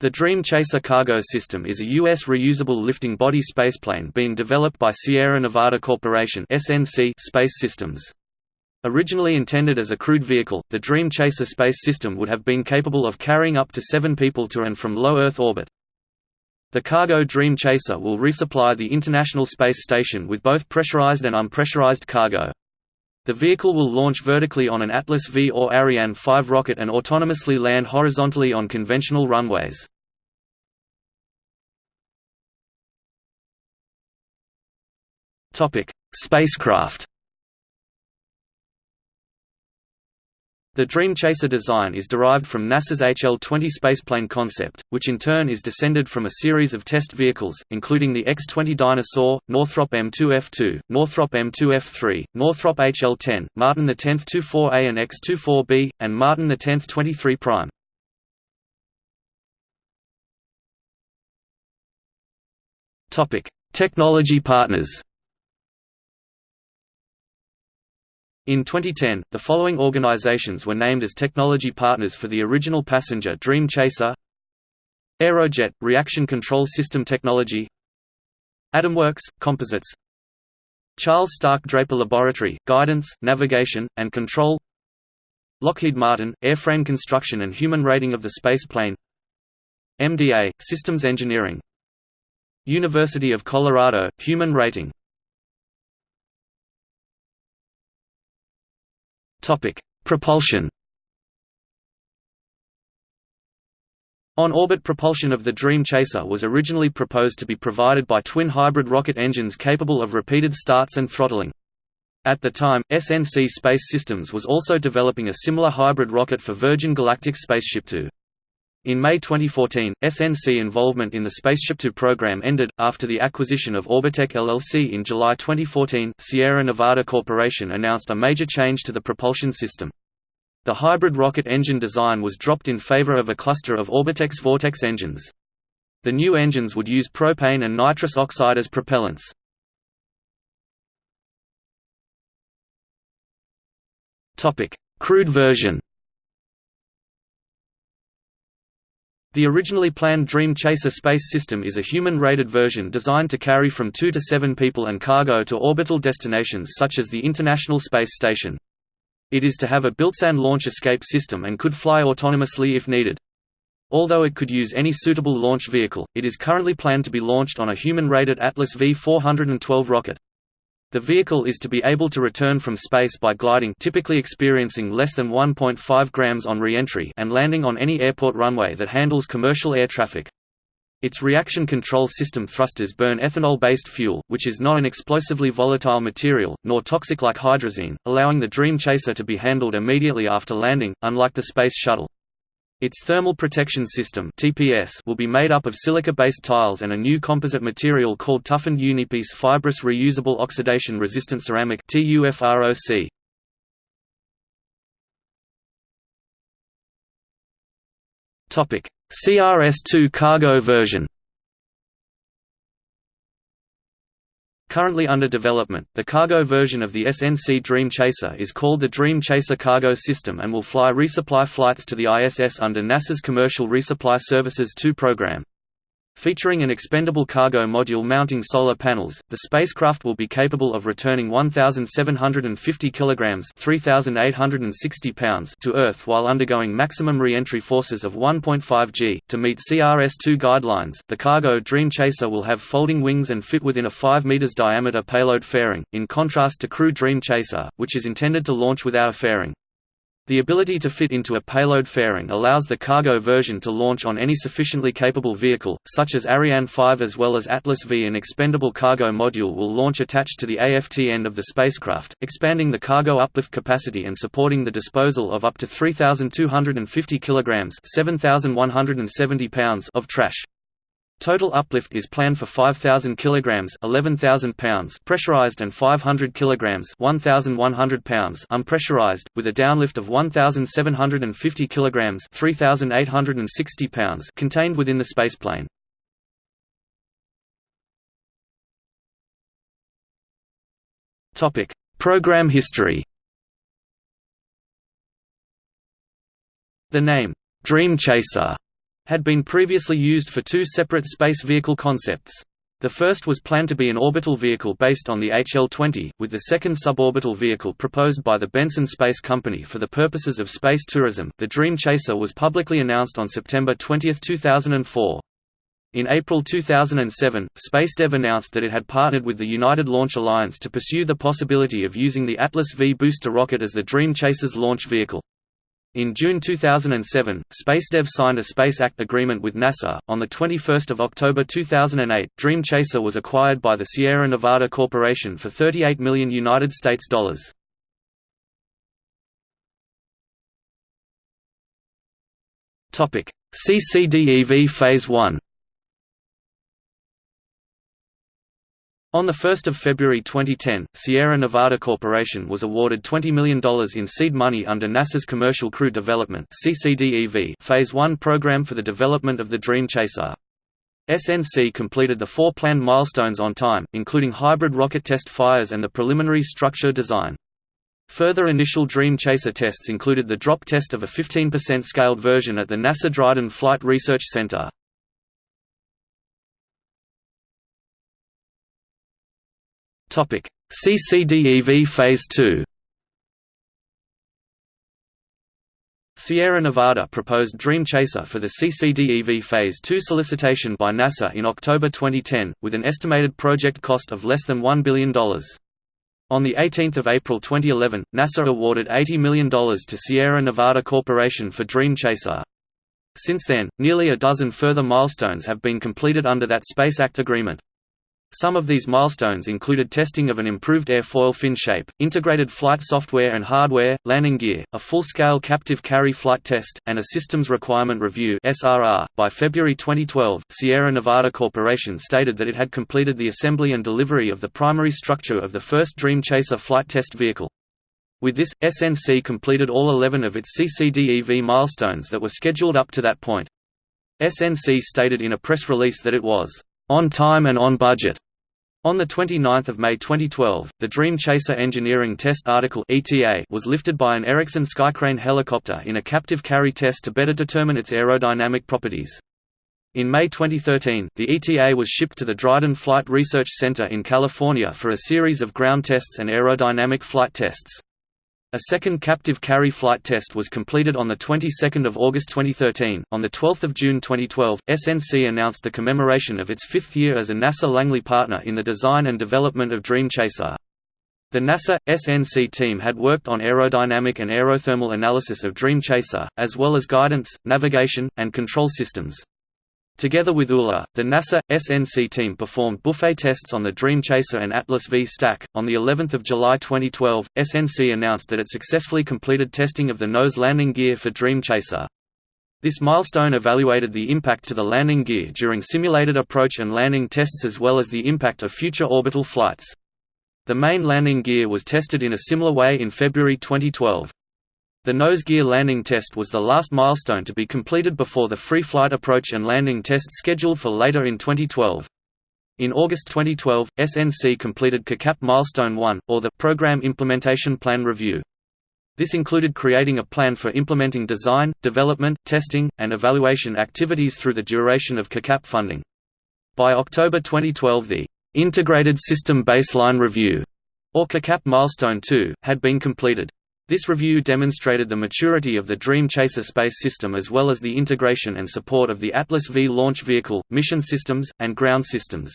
The Dream Chaser cargo system is a U.S. reusable lifting body spaceplane being developed by Sierra Nevada Corporation SNC Space Systems. Originally intended as a crewed vehicle, the Dream Chaser space system would have been capable of carrying up to seven people to and from low Earth orbit. The cargo Dream Chaser will resupply the International Space Station with both pressurized and unpressurized cargo. The vehicle will launch vertically on an Atlas V or Ariane 5 rocket and autonomously land horizontally on conventional runways. Spacecraft The Dream Chaser design is derived from NASA's HL-20 spaceplane concept, which in turn is descended from a series of test vehicles, including the X-20 Dyna-Soar, Northrop M2F2, Northrop M2F3, Northrop HL-10, Martin X 24A and X-24B, and Martin X 23 prime. Technology partners In 2010, the following organizations were named as technology partners for the original passenger Dream Chaser Aerojet – Reaction Control System Technology AdamWorks – Composites Charles Stark Draper Laboratory – Guidance, Navigation, and Control Lockheed Martin – Airframe Construction and Human Rating of the Spaceplane MDA – Systems Engineering University of Colorado – Human Rating Topic: Propulsion. On-orbit propulsion of the Dream Chaser was originally proposed to be provided by twin hybrid rocket engines capable of repeated starts and throttling. At the time, SNC Space Systems was also developing a similar hybrid rocket for Virgin Galactic Spaceship Two. In May 2014, SNC involvement in the Spaceship Two program ended. After the acquisition of Orbitec LLC in July 2014, Sierra Nevada Corporation announced a major change to the propulsion system. The hybrid rocket engine design was dropped in favor of a cluster of Orbitec's Vortex engines. The new engines would use propane and nitrous oxide as propellants. Crewed version The originally planned Dream Chaser space system is a human-rated version designed to carry from 2 to 7 people and cargo to orbital destinations such as the International Space Station. It is to have a built-in launch escape system and could fly autonomously if needed. Although it could use any suitable launch vehicle, it is currently planned to be launched on a human-rated Atlas V412 rocket. The vehicle is to be able to return from space by gliding typically experiencing less than 1.5 grams on re-entry and landing on any airport runway that handles commercial air traffic. Its reaction control system thrusters burn ethanol-based fuel, which is not an explosively volatile material, nor toxic like hydrazine, allowing the Dream Chaser to be handled immediately after landing, unlike the Space Shuttle. Its thermal protection system (TPS) will be made up of silica-based tiles and a new composite material called toughened Unipiece fibrous reusable oxidation-resistant ceramic (TUFROC). Topic: CRS-2 cargo version. Currently under development, the cargo version of the SNC Dream Chaser is called the Dream Chaser Cargo System and will fly resupply flights to the ISS under NASA's Commercial Resupply Services 2 program. Featuring an expendable cargo module mounting solar panels, the spacecraft will be capable of returning 1,750 kilograms (3,860 pounds) to Earth while undergoing maximum re-entry forces of 1.5 g. To meet CRS-2 guidelines, the cargo Dream Chaser will have folding wings and fit within a 5 meters diameter payload fairing, in contrast to Crew Dream Chaser, which is intended to launch without a fairing. The ability to fit into a payload fairing allows the cargo version to launch on any sufficiently capable vehicle, such as Ariane 5 as well as Atlas V. An expendable cargo module will launch attached to the AFT end of the spacecraft, expanding the cargo uplift capacity and supporting the disposal of up to 3,250 kilograms (7,170 pounds) of trash. Total uplift is planned for 5,000 kilograms (11,000 pounds) pressurized and 500 kilograms (1,100 pounds) unpressurized, with a downlift of 1,750 kilograms (3,860 pounds) contained within the spaceplane. Topic: Program history. The name Dream Chaser had been previously used for two separate space vehicle concepts. The first was planned to be an orbital vehicle based on the HL-20, with the second suborbital vehicle proposed by the Benson Space Company for the purposes of space tourism. The Dream Chaser was publicly announced on September 20, 2004. In April 2007, SpaceDev announced that it had partnered with the United Launch Alliance to pursue the possibility of using the Atlas V booster rocket as the Dream Chaser's launch vehicle. In June 2007, SpaceDev signed a Space Act agreement with NASA. On the 21st of October 2008, Dream Chaser was acquired by the Sierra Nevada Corporation for 38 million United States dollars. Topic: CCDEV Phase 1. On 1 February 2010, Sierra Nevada Corporation was awarded $20 million in seed money under NASA's Commercial Crew Development Phase 1 program for the development of the Dream Chaser. SNC completed the four planned milestones on time, including hybrid rocket test fires and the preliminary structure design. Further initial Dream Chaser tests included the drop test of a 15% scaled version at the NASA Dryden Flight Research Center. Topic: CCDEV Phase 2. Sierra Nevada proposed Dream Chaser for the CCDEV Phase 2 solicitation by NASA in October 2010, with an estimated project cost of less than $1 billion. On 18 April 2011, NASA awarded $80 million to Sierra Nevada Corporation for Dream Chaser. Since then, nearly a dozen further milestones have been completed under that Space Act agreement. Some of these milestones included testing of an improved airfoil fin shape, integrated flight software and hardware, landing gear, a full-scale captive carry flight test, and a systems requirement review (SRR). By February 2012, Sierra Nevada Corporation stated that it had completed the assembly and delivery of the primary structure of the first Dream Chaser flight test vehicle. With this, SNC completed all 11 of its CCDEV milestones that were scheduled up to that point. SNC stated in a press release that it was on time and on budget. On 29 May 2012, the Dream Chaser Engineering Test Article was lifted by an Erickson Skycrane helicopter in a captive carry test to better determine its aerodynamic properties. In May 2013, the ETA was shipped to the Dryden Flight Research Center in California for a series of ground tests and aerodynamic flight tests. A second captive carry flight test was completed on the 22nd of August 2013. On the 12th of June 2012, SNC announced the commemoration of its fifth year as a NASA Langley partner in the design and development of Dream Chaser. The NASA SNC team had worked on aerodynamic and aerothermal analysis of Dream Chaser, as well as guidance, navigation, and control systems. Together with ULA, the NASA SNC team performed buffet tests on the Dream Chaser and Atlas V stack. On the 11th of July 2012, SNC announced that it successfully completed testing of the nose landing gear for Dream Chaser. This milestone evaluated the impact to the landing gear during simulated approach and landing tests as well as the impact of future orbital flights. The main landing gear was tested in a similar way in February 2012. The nose gear landing test was the last milestone to be completed before the free flight approach and landing test scheduled for later in 2012. In August 2012, SNC completed CACAP Milestone 1, or the Program Implementation Plan Review. This included creating a plan for implementing design, development, testing, and evaluation activities through the duration of CACAP funding. By October 2012 the Integrated System Baseline Review, or CACAP Milestone 2, had been completed. This review demonstrated the maturity of the Dream Chaser space system as well as the integration and support of the Atlas V launch vehicle, mission systems, and ground systems.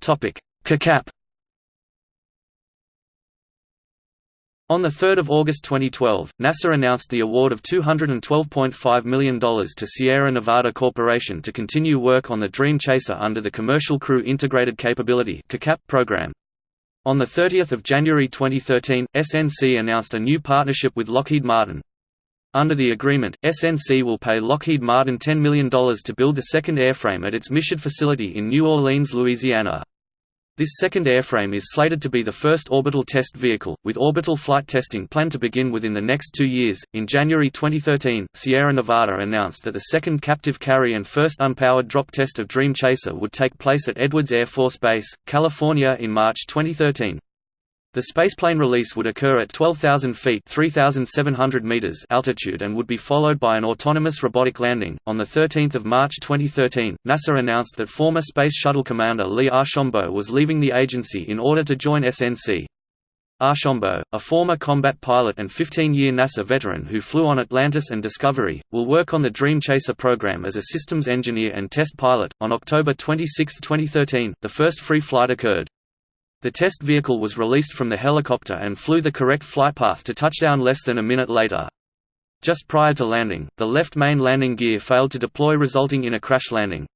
CACAP On 3 August 2012, NASA announced the award of $212.5 million to Sierra Nevada Corporation to continue work on the Dream Chaser under the Commercial Crew Integrated Capability program. On 30 January 2013, SNC announced a new partnership with Lockheed Martin. Under the agreement, SNC will pay Lockheed Martin $10 million to build the second airframe at its Michoud facility in New Orleans, Louisiana. This second airframe is slated to be the first orbital test vehicle, with orbital flight testing planned to begin within the next two years. In January 2013, Sierra Nevada announced that the second captive carry and first unpowered drop test of Dream Chaser would take place at Edwards Air Force Base, California in March 2013. The spaceplane release would occur at 12,000 feet (3,700 meters) altitude and would be followed by an autonomous robotic landing. On the 13th of March 2013, NASA announced that former Space Shuttle commander Lee Archambault was leaving the agency in order to join SNC. Archambault, a former combat pilot and 15-year NASA veteran who flew on Atlantis and Discovery, will work on the Dream Chaser program as a systems engineer and test pilot. On October 26, 2013, the first free flight occurred. The test vehicle was released from the helicopter and flew the correct flight path to touchdown less than a minute later. Just prior to landing, the left main landing gear failed to deploy resulting in a crash landing.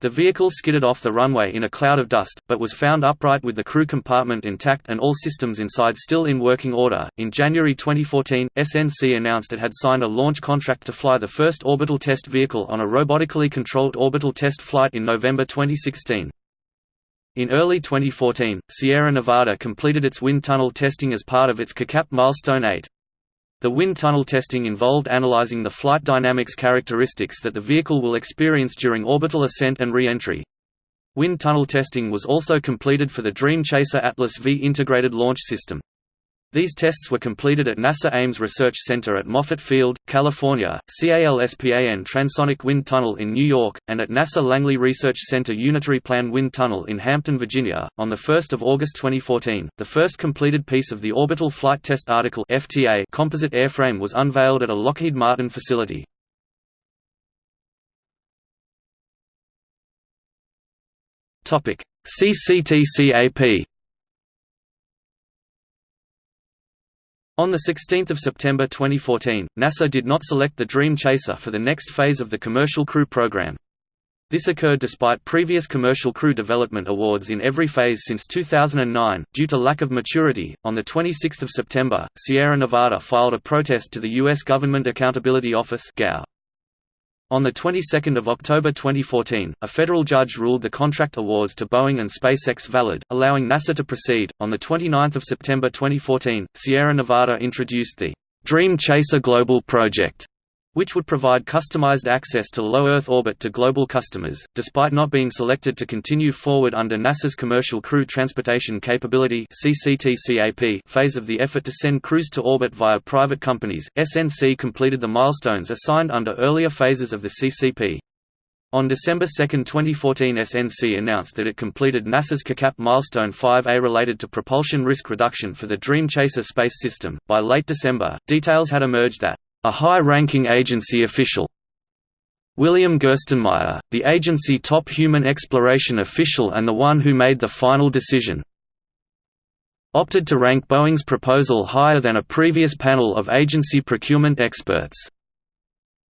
The vehicle skidded off the runway in a cloud of dust, but was found upright with the crew compartment intact and all systems inside still in working order. In January 2014, SNC announced it had signed a launch contract to fly the first orbital test vehicle on a robotically controlled orbital test flight in November 2016. In early 2014, Sierra Nevada completed its wind tunnel testing as part of its CACAP Milestone 8. The wind tunnel testing involved analyzing the flight dynamics characteristics that the vehicle will experience during orbital ascent and re-entry. Wind tunnel testing was also completed for the Dream Chaser Atlas V integrated launch system. These tests were completed at NASA Ames Research Center at Moffett Field, California, CALSPAN Transonic Wind Tunnel in New York, and at NASA Langley Research Center Unitary Plan Wind Tunnel in Hampton, Virginia. On 1 August 2014, the first completed piece of the Orbital Flight Test Article FTA composite airframe was unveiled at a Lockheed Martin facility. CCTCAP On 16 September 2014, NASA did not select the Dream Chaser for the next phase of the Commercial Crew Program. This occurred despite previous commercial crew development awards in every phase since 2009, due to lack of maturity. On 26 September, Sierra Nevada filed a protest to the U.S. Government Accountability Office. On the 22nd of October 2014, a federal judge ruled the contract awards to Boeing and SpaceX valid, allowing NASA to proceed. On the 29th of September 2014, Sierra Nevada introduced the Dream Chaser Global Project, which would provide customized access to low Earth orbit to global customers, despite not being selected to continue forward under NASA's Commercial Crew Transportation Capability phase of the effort to send crews to orbit via private companies. SNC completed the milestones assigned under earlier phases of the CCP. On December 2, 2014 SNC announced that it completed NASA's CACAP Milestone 5A related to propulsion risk reduction for the Dream Chaser space system. By late December, details had emerged that a high-ranking agency official. William Gerstenmaier, the agency top human exploration official and the one who made the final decision, opted to rank Boeing's proposal higher than a previous panel of agency procurement experts.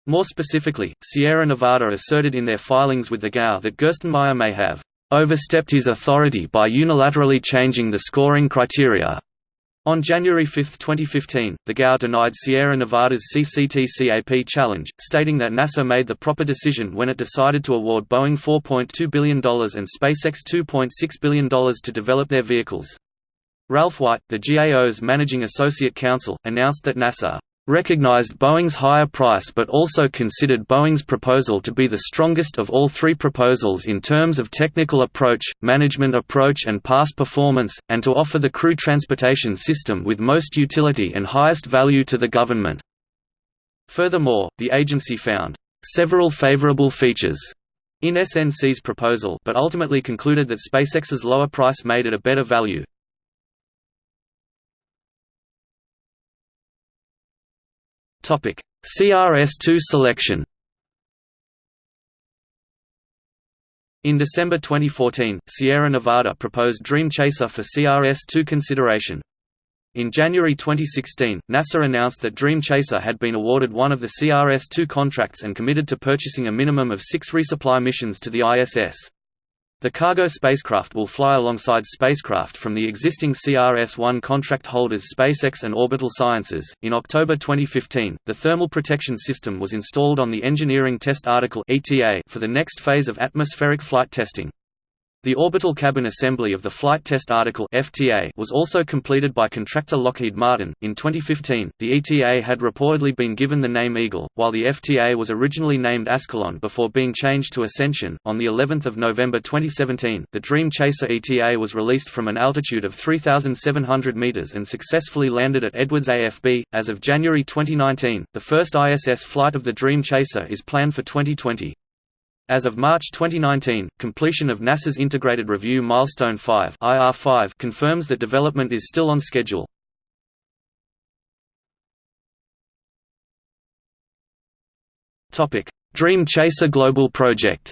More specifically, Sierra Nevada asserted in their filings with the GAO that Gerstenmaier may have overstepped his authority by unilaterally changing the scoring criteria, on January 5, 2015, the GAO denied Sierra Nevada's CCTCAP challenge, stating that NASA made the proper decision when it decided to award Boeing $4.2 billion and SpaceX $2.6 billion to develop their vehicles. Ralph White, the GAO's managing associate counsel, announced that NASA recognized Boeing's higher price but also considered Boeing's proposal to be the strongest of all three proposals in terms of technical approach, management approach and past performance, and to offer the crew transportation system with most utility and highest value to the government. Furthermore, the agency found several favorable features in SNC's proposal but ultimately concluded that SpaceX's lower price made it a better value. CRS-2 selection. In December 2014, Sierra Nevada proposed Dream Chaser for CRS-2 consideration. In January 2016, NASA announced that Dream Chaser had been awarded one of the CRS-2 contracts and committed to purchasing a minimum of six resupply missions to the ISS. The cargo spacecraft will fly alongside spacecraft from the existing CRS-1 contract holders SpaceX and Orbital Sciences. In October 2015, the thermal protection system was installed on the Engineering Test Article for the next phase of atmospheric flight testing. The orbital cabin assembly of the Flight Test Article (FTA) was also completed by contractor Lockheed Martin. In 2015, the ETA had reportedly been given the name Eagle, while the FTA was originally named Ascalon before being changed to Ascension. On the 11th of November 2017, the Dream Chaser ETA was released from an altitude of 3,700 meters and successfully landed at Edwards AFB. As of January 2019, the first ISS flight of the Dream Chaser is planned for 2020. As of March 2019, completion of NASA's Integrated Review Milestone 5 IR5 confirms that development is still on schedule. Dream Chaser Global Project.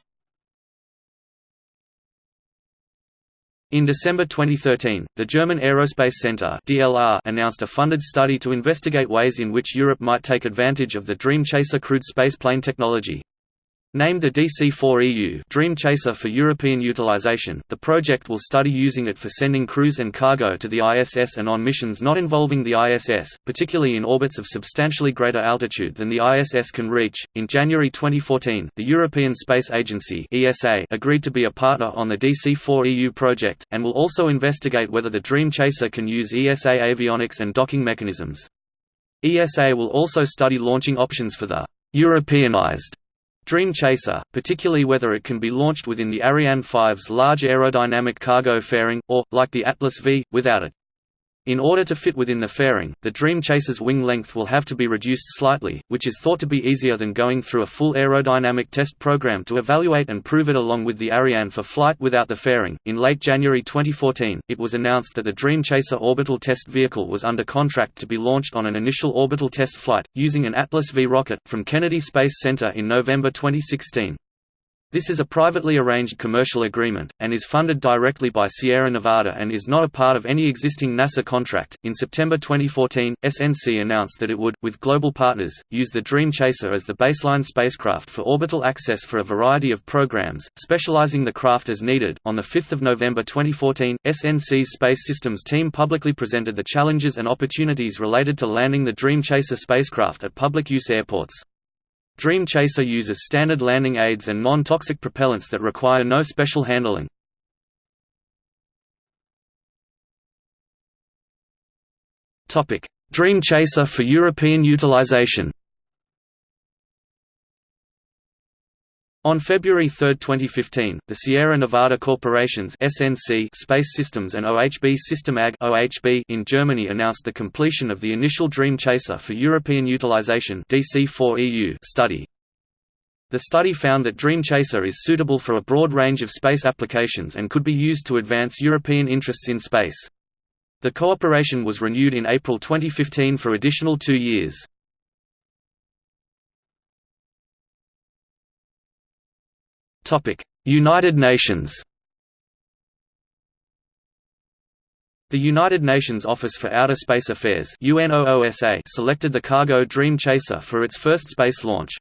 In December 2013, the German Aerospace Center (DLR) announced a funded study to investigate ways in which Europe might take advantage of the Dream Chaser crewed spaceplane technology. Named the DC-4EU Dream Chaser for European utilization, the project will study using it for sending crews and cargo to the ISS and on missions not involving the ISS, particularly in orbits of substantially greater altitude than the ISS can reach. In January 2014, the European Space Agency (ESA) agreed to be a partner on the DC-4EU project and will also investigate whether the Dream Chaser can use ESA avionics and docking mechanisms. ESA will also study launching options for the Europeanized Dream Chaser, particularly whether it can be launched within the Ariane 5's large aerodynamic cargo fairing, or, like the Atlas V, without it. In order to fit within the fairing, the Dream Chaser's wing length will have to be reduced slightly, which is thought to be easier than going through a full aerodynamic test program to evaluate and prove it along with the Ariane for flight without the fairing. In late January 2014, it was announced that the Dream Chaser orbital test vehicle was under contract to be launched on an initial orbital test flight, using an Atlas V rocket, from Kennedy Space Center in November 2016. This is a privately arranged commercial agreement, and is funded directly by Sierra Nevada and is not a part of any existing NASA contract. In September 2014, SNC announced that it would, with global partners, use the Dream Chaser as the baseline spacecraft for orbital access for a variety of programs, specializing the craft as needed. On 5 November 2014, SNC's Space Systems team publicly presented the challenges and opportunities related to landing the Dream Chaser spacecraft at public use airports. Dream Chaser uses standard landing aids and non-toxic propellants that require no special handling. Dream Chaser for European utilization On February 3, 2015, the Sierra Nevada Corporation's SNC Space Systems and OHB System AG OHB in Germany announced the completion of the initial Dream Chaser for European Utilization DC4EU study. The study found that Dream Chaser is suitable for a broad range of space applications and could be used to advance European interests in space. The cooperation was renewed in April 2015 for additional two years. United Nations The United Nations Office for Outer Space Affairs UNOOSA selected the cargo Dream Chaser for its first space launch.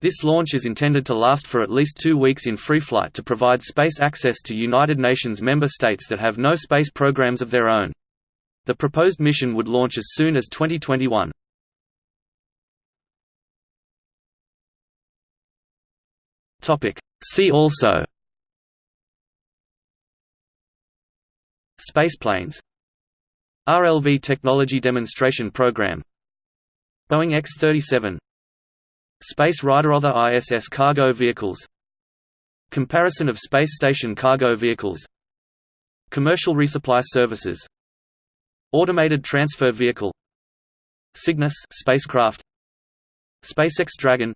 This launch is intended to last for at least two weeks in free flight to provide space access to United Nations member states that have no space programs of their own. The proposed mission would launch as soon as 2021. See also. Spaceplanes RLV Technology Demonstration Program. Boeing X-37 Space Rider Other ISS cargo vehicles. Comparison of space station cargo vehicles. Commercial resupply services. Automated transfer vehicle. Cygnus spacecraft. SpaceX Dragon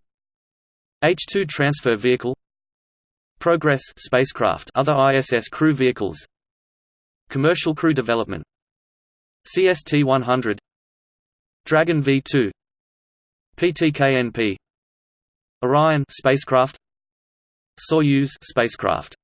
H-2 transfer vehicle Progress spacecraft other ISS crew vehicles Commercial crew development CST-100 Dragon V2 PTKNP Orion spacecraft Soyuz spacecraft